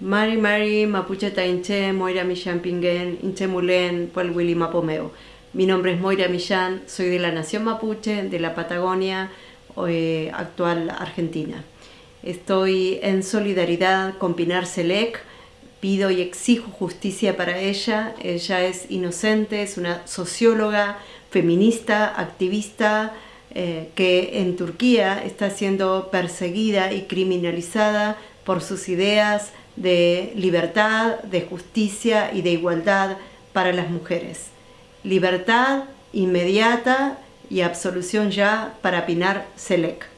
Mari Mari Mapuche Tainche, Moira Millán Pinguen, Inche Mulén, Willy Mapomeo. Mi nombre es Moira Millán, soy de la Nación Mapuche, de la Patagonia, eh, actual Argentina. Estoy en solidaridad con Pinar Selec, pido y exijo justicia para ella. Ella es inocente, es una socióloga, feminista, activista, eh, que en Turquía está siendo perseguida y criminalizada por sus ideas de libertad, de justicia y de igualdad para las mujeres. Libertad inmediata y absolución ya para Pinar Selec.